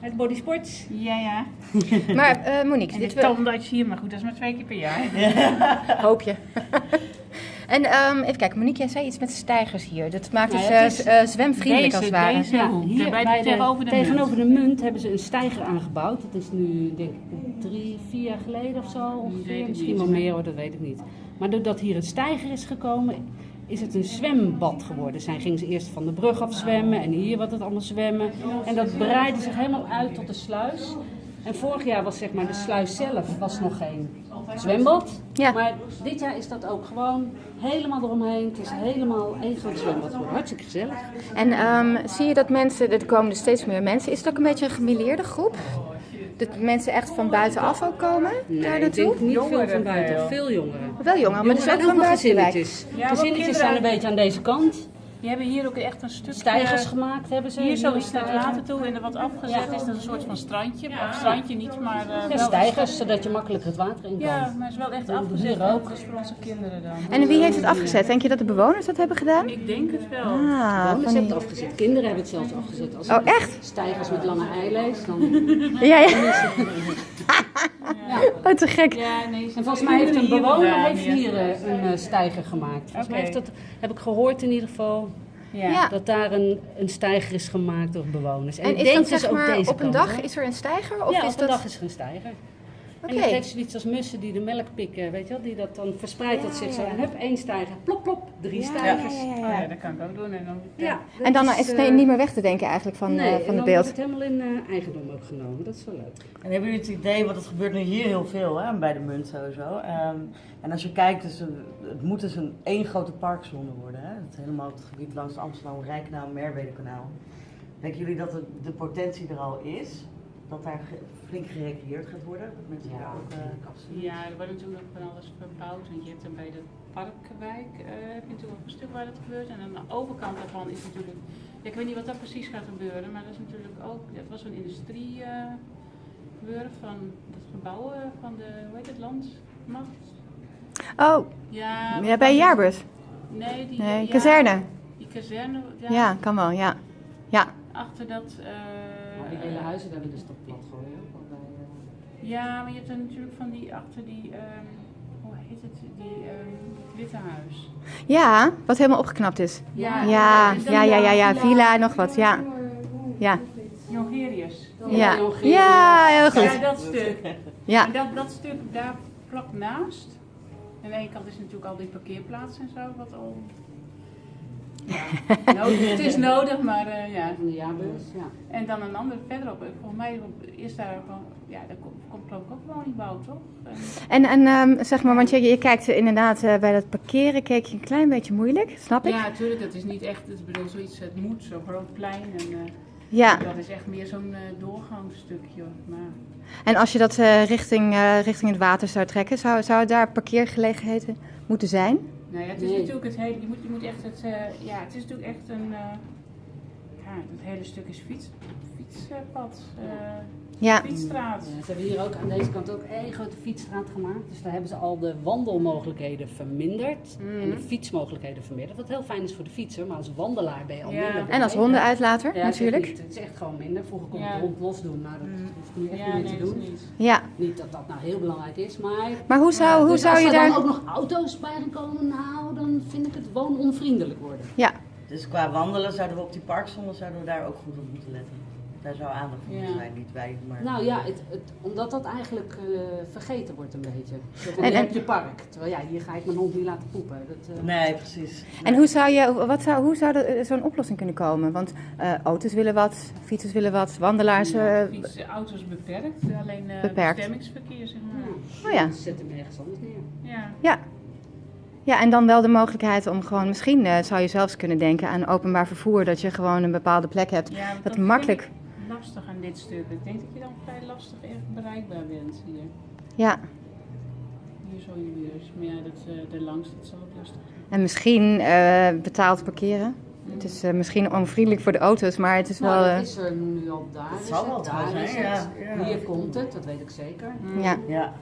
Het bodysport. Ja, ja. Maar eh, Monique, En dit de wil- tandarts hier, maar goed, dat is maar twee keer per jaar. hoop je. en ehm, even kijken, Monique, jij zei iets met stijgers hier. Dat maakt het ja, eh, het is- eh, zwemvriendelijk Deze- als het ware. deze- Ja, hier bij bij de- de, tegenover de tegenover de munt hebben ze een stijger aangebouwd. Dat is nu denk ik drie, vier jaar geleden of zo ongeveer. Misschien wel meer hoor, dat weet ik niet. Maar doordat hier een stijger is gekomen, is het een zwembad geworden. Zij gingen ze eerst van de brug af zwemmen en hier wat het allemaal zwemmen. En dat breidde zich helemaal uit tot de sluis. En vorig jaar was zeg maar de sluis zelf was nog geen zwembad. Ja. Maar dit jaar is dat ook gewoon helemaal eromheen. Het is helemaal één groot zwembad geworden. Hartstikke gezellig. En ehm, zie je dat mensen, er komen er steeds meer mensen, is het ook een beetje een gemeleerde groep? Dat mensen echt van buitenaf ook komen daar Nee, ik naartoe? denk niet veel van buiten. veel. Veel jongeren. Wel jongeren, maar ook van wel buiten de wijk. gezinnetjes. Ja, gezinnetjes kinderen- zijn een beetje aan deze kant. Die hebben hier ook echt een stuk... Stijgers eh, gemaakt hebben ze. Hier zo iets naar het water toe en er wat afgezet is. Dat is een soort van strandje. Of strandje niet, maar eh, Ja, wel... stijgers, zodat je makkelijk het water in kan. Ja, maar het is wel echt afgezet. hier Dat ook. is voor onze kinderen dan. En wie heeft het afgezet? Denk je dat de bewoners dat hebben gedaan? Ik denk het wel. Ah, Bewoners van hebben het afgezet. Kinderen hebben het zelfs afgezet. Als Oh, echt? Stijgers met lange eilees. Dan... Ja, ja. Oh, te gek. Ja, nee, En volgens mij heeft een bewoner heeft hier. eh, een eh, stijger gemaakt. Volgens mij heeft dat, heb ik gehoord in ieder geval, Ja. Ja. dat daar een, een stijger is gemaakt door bewoners. En, is denk dat dus zeg ook maar deze op een kant, dag is er een stijger? Of ja, is op een dat... dag is er een stijger. Oké. En zoiets als mussen die de melk pikken, weet je wel, die dat dan verspreidt dat zich zo. En hup, één stijger, plop plop, drie stijgers. ja, ja, Oh ja. ja, dat kan ik ook doen. En dan, Ja, En dan is het eh, niet meer weg te denken eigenlijk van, nee, eh, van de dan wordt beeld. het helemaal in eh, eigendom ook genomen. Dat is wel leuk. En hebben jullie het idee, want het gebeurt nu hier heel veel hè, bij de munt sowieso. Ehm, en als je kijkt, dus, het moet dus een één grote parkzone worden. Hè? Het helemaal het gebied langs het Amsterdam, Rijkanaal, Merwedekanaal. Denken jullie dat de, de potentie er al is? Dat daar flink gerecreëerd gaat worden? Dat mensen daar ook eh, absoluut... Ja, er wordt natuurlijk van alles verbouwd. Want je hebt dan bij de Parkwijk eh, heb je natuurlijk een stuk waar dat gebeurt. En aan de overkant daarvan is natuurlijk. Ja, ik weet niet wat daar precies gaat gebeuren, maar dat is natuurlijk ook. Dat was een industrie eh, van het gebouwen van de, hoe heet het, landmacht? Oh, Ja, ja, bij Jaarbeurs. Nee, die Nee, ja, kazerne. Die kazerne, ja. Ja, kan wel, ja. Ja. Achter dat. eh, die hele huizen daar willen ze toch plat gooien. eh, Ja, maar je hebt dan natuurlijk van die achter die. ehm, hoe heet het? Die ehm, witte huis. Ja, wat helemaal opgeknapt is. Ja, Ja, ja, ja, ja, ja. Villa en nog wat, ja. Ja, Jongerius. ja. Ja, heel Ja, goed. dat stuk. Ja. En dat, dat stuk daar vlak naast. Aan de ene kant is natuurlijk al die parkeerplaats en zo, wat al. Ja, nodig, het is nodig, maar eh, ja. Van de jaarbeurs, ja. En dan een ander verderop. Volgens mij is daar gewoon. Ja, daar komt, komt geloof ik ook woningbouw, toch? En- En, en ehm, zeg maar, want je, je kijkt inderdaad eh, bij dat parkeren, keek je een klein beetje moeilijk, snap ik? Ja, natuurlijk. Dat is niet echt. Ik bedoel, zoiets. Het moet, zo'n groot plein. En, eh, Ja. Dat is echt meer zo'n eh, doorgangsstukje. Maar En als je dat eh, richting, eh, richting het water zou trekken, zou, zou daar parkeergelegenheden moeten zijn? Nou ja, het is Nee. natuurlijk het hele. Je moet, je moet echt het. eh, ja, het is natuurlijk echt een. Ja, het hele stuk is fiets, fietspad. eh, Ja. Fietsstraat. Ja, ze hebben hier ook aan deze kant ook één grote fietsstraat gemaakt. Dus daar hebben ze al de wandelmogelijkheden verminderd. En de fietsmogelijkheden verminderd. Wat heel fijn is voor de fietser, maar als wandelaar ben je al Ja. minder. En als hondenuitlater, Ja, het is natuurlijk. niet- Het is echt gewoon minder. Vroeger kon je Ja. het rond los doen. Nou, dat Mhm. hoeft nu echt Ja, niet meer te doen. niet. Ja. Niet dat dat nou heel belangrijk is, maar... Maar hoe zou, hoe dus zou als je er dan daar... ook nog auto's bij gaan komen, nou, dan vind ik het woononvriendelijk worden. Ja. Dus qua wandelen zouden we op die parkzone zouden we daar ook goed op moeten letten. Daar zou aandacht voor Ja. zijn, niet wij, maar... Nou ja, het, het, omdat dat eigenlijk eh, vergeten wordt een beetje. Zo En- je en- hebt je park. Terwijl ja, hier ga ik mijn hond niet laten poepen. Dat, eh, Nee, precies. En hoe zou, je, wat zou, hoe zou er zo'n oplossing kunnen komen? Want eh, auto's willen wat, fietsers willen wat, wandelaars... Ja, eh, fiets, auto's beperkt, alleen eh Beperkt. bestemmingsverkeer zeg maar. Oh ja. Zet hem ergens anders neer. Ja. Ja. Ja, en dan wel de mogelijkheid om gewoon, misschien eh, zou je zelfs kunnen denken aan openbaar vervoer, dat je gewoon een bepaalde plek hebt. Ja, Dat makkelijk- ik lastig aan dit stuk. Ik denk dat je dan vrij lastig echt bereikbaar bent hier. Ja, Hier zo in de buurt. Maar ja, dat, eh de langs, dat zal ook lastig zijn. en misschien eh, betaald parkeren. Het is eh, misschien onvriendelijk voor de auto's, maar het is wel... Nou, dat is er nu al daar. Is zal het, wel daar zijn, het. ja, ja. Hier komt het, dat weet ik zeker. ja. Ja,